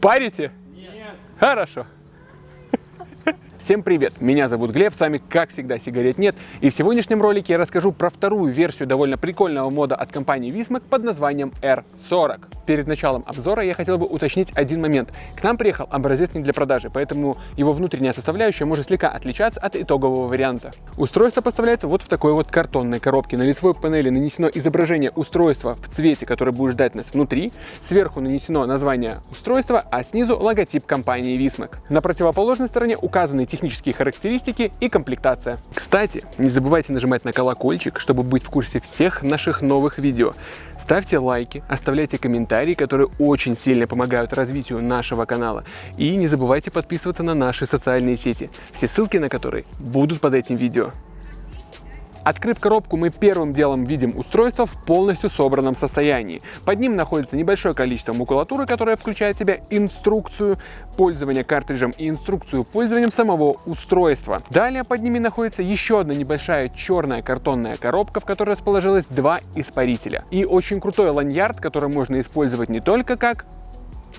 Парите? Нет. Хорошо. Всем привет, меня зовут Глеб, с вами как всегда сигарет нет и в сегодняшнем ролике я расскажу про вторую версию довольно прикольного мода от компании Vismac под названием R40. Перед началом обзора я хотел бы уточнить один момент. К нам приехал образец не для продажи, поэтому его внутренняя составляющая может слегка отличаться от итогового варианта. Устройство поставляется вот в такой вот картонной коробке. На лицевой панели нанесено изображение устройства в цвете, который будет ждать нас внутри. Сверху нанесено название устройства, а снизу логотип компании Vismac. На противоположной стороне указаны технические характеристики и комплектация. Кстати, не забывайте нажимать на колокольчик, чтобы быть в курсе всех наших новых видео. Ставьте лайки, оставляйте комментарии, которые очень сильно помогают развитию нашего канала. И не забывайте подписываться на наши социальные сети, все ссылки на которые будут под этим видео. Открыв коробку, мы первым делом видим устройство в полностью собранном состоянии. Под ним находится небольшое количество макулатуры, которая включает в себя инструкцию пользования картриджем и инструкцию пользования самого устройства. Далее под ними находится еще одна небольшая черная картонная коробка, в которой расположилось два испарителя. И очень крутой ланьярд, который можно использовать не только как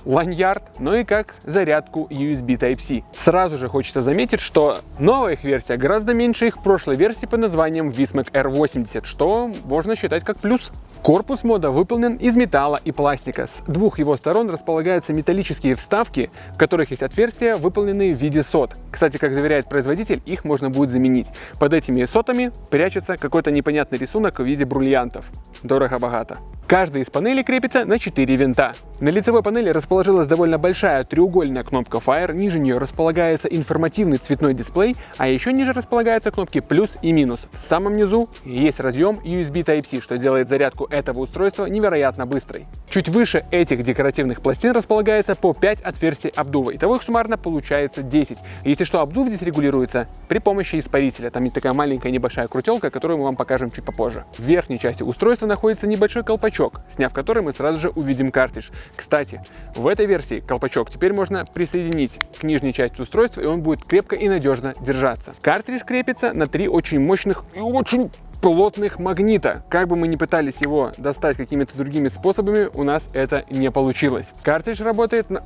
ланьярд, но и как зарядку USB Type-C. Сразу же хочется заметить, что новая их версия гораздо меньше их прошлой версии под названием Vismac R80, что можно считать как плюс. Корпус мода выполнен из металла и пластика. С двух его сторон располагаются металлические вставки, в которых есть отверстия, выполненные в виде сот. Кстати, как заверяет производитель, их можно будет заменить. Под этими сотами прячется какой-то непонятный рисунок в виде бриллиантов. Дорого-богато. Каждая из панелей крепится на 4 винта. На лицевой панели расположилась довольно большая треугольная кнопка Fire, ниже нее располагается информативный цветной дисплей, а еще ниже располагаются кнопки плюс и минус. В самом низу есть разъем USB Type-C, что делает зарядку этого устройства невероятно быстрой. Чуть выше этих декоративных пластин располагается по 5 отверстий обдува, итого их суммарно получается 10. Если что, обдув здесь регулируется при помощи испарителя. Там есть такая маленькая небольшая крутелка, которую мы вам покажем чуть попозже. В верхней части устройства находится небольшой колпачок колпачок, сняв который мы сразу же увидим картридж. Кстати, в этой версии колпачок теперь можно присоединить к нижней части устройства, и он будет крепко и надежно держаться. Картридж крепится на три очень мощных и очень плотных магнита. Как бы мы ни пытались его достать какими-то другими способами, у нас это не получилось. Картридж работает на...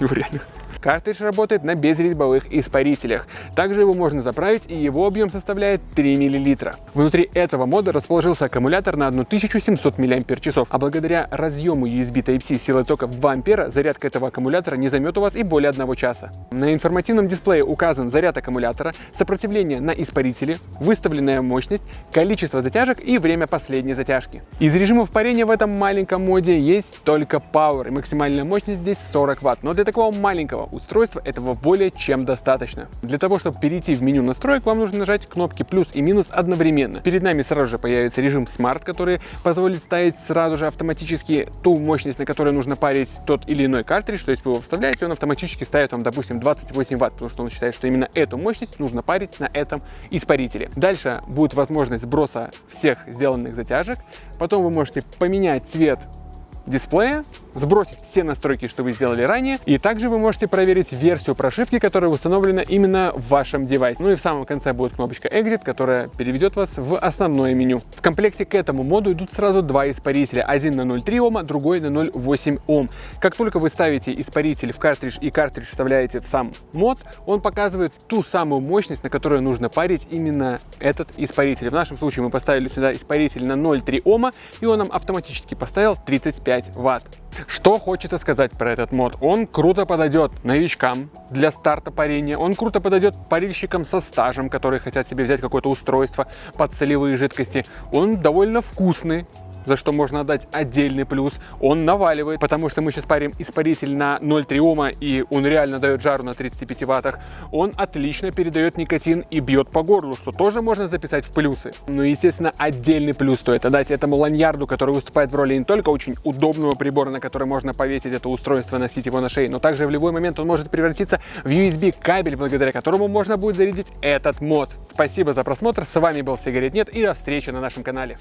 Реально. Картридж работает на безрезьбовых испарителях. Также его можно заправить и его объем составляет 3 мл. Внутри этого мода расположился аккумулятор на 1700 мАч, а благодаря разъему USB Type-C силой тока в 2 ампера зарядка этого аккумулятора не займет у вас и более одного часа. На информативном дисплее указан заряд аккумулятора, сопротивление на испарителе, выставленная мощность, количество затяжек и время последней затяжки. Из режимов парения в этом маленьком моде есть только Power и максимальная мощность здесь 40 Вт, но для такого маленького устройства этого более чем достаточно. Для того, чтобы перейти в меню настроек, вам нужно нажать кнопки плюс и минус одновременно. Перед нами сразу же появится режим Smart, который позволит ставить сразу же автоматически ту мощность, на которой нужно парить тот или иной картридж, то есть вы его вставляете, он автоматически ставит вам, допустим, 28 ватт, потому что он считает, что именно эту мощность нужно парить на этом испарителе. Дальше будет возможность сброса всех сделанных затяжек, потом вы можете поменять цвет дисплея, сбросить все настройки, что вы сделали ранее, и также вы можете проверить версию прошивки, которая установлена именно в вашем девайсе. Ну и в самом конце будет кнопочка Exit, которая переведет вас в основное меню. В комплекте к этому моду идут сразу два испарителя, один на 0,3 Ома, другой на 0,8 Ом. Как только вы ставите испаритель в картридж и картридж вставляете в сам мод, он показывает ту самую мощность, на которую нужно парить именно этот испаритель. В нашем случае мы поставили сюда испаритель на 0,3 Ома, и он нам автоматически поставил 35 Ватт. Что хочется сказать про этот мод? Он круто подойдет новичкам для старта парения, он круто подойдет парильщикам со стажем, которые хотят себе взять какое-то устройство под солевые жидкости. Он довольно вкусный, за что можно отдать отдельный плюс. Он наваливает, потому что мы сейчас парим испаритель на 0,3 Ома, и он реально дает жару на 35 ваттах. Он отлично передает никотин и бьет по горлу, что тоже можно записать в плюсы. Но, естественно, отдельный плюс стоит отдать этому ланьярду, который выступает в роли не только очень удобного прибора, на который можно повесить это устройство, носить его на шее, но также в любой момент он может превратиться в USB кабель, благодаря которому можно будет зарядить этот мод. Спасибо за просмотр, с вами был Сигарет Нет и до встречи на нашем канале.